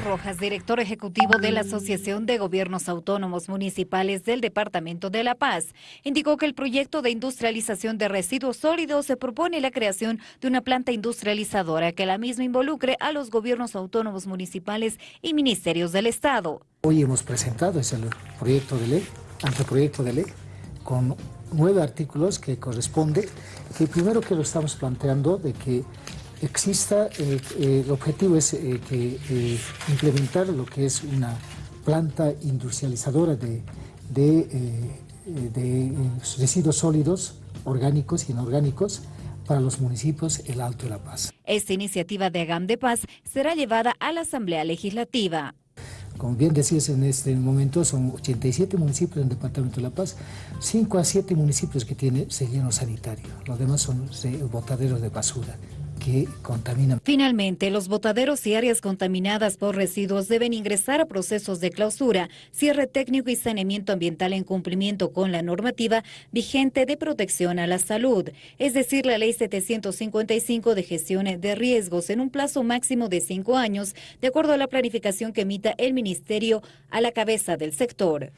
Rojas, director ejecutivo de la Asociación de Gobiernos Autónomos Municipales del Departamento de La Paz, indicó que el proyecto de industrialización de residuos sólidos se propone la creación de una planta industrializadora que la misma involucre a los gobiernos autónomos municipales y ministerios del Estado. Hoy hemos presentado ese proyecto de ley, anteproyecto de ley, con nueve artículos que corresponde, que primero que lo estamos planteando de que exista, eh, eh, el objetivo es eh, que, implementar lo que es una planta industrializadora de, de, residuos sólidos, orgánicos y inorgánicos, para los municipios El Alto de La Paz. Esta iniciativa de AGAM de Paz será llevada a la Asamblea Legislativa. Como bien decías, en este momento son 87 municipios en el Departamento de La Paz, 5 a 7 municipios que tienen relleno sanitario, los demás son botaderos de basura Finalmente, los botaderos y áreas contaminadas por residuos deben ingresar a procesos de clausura, cierre técnico y saneamiento ambiental en cumplimiento con la normativa vigente de protección a la salud, es decir, la Ley 755 de gestión de riesgos en un plazo máximo de cinco años, de acuerdo a la planificación que emita el Ministerio a la cabeza del sector.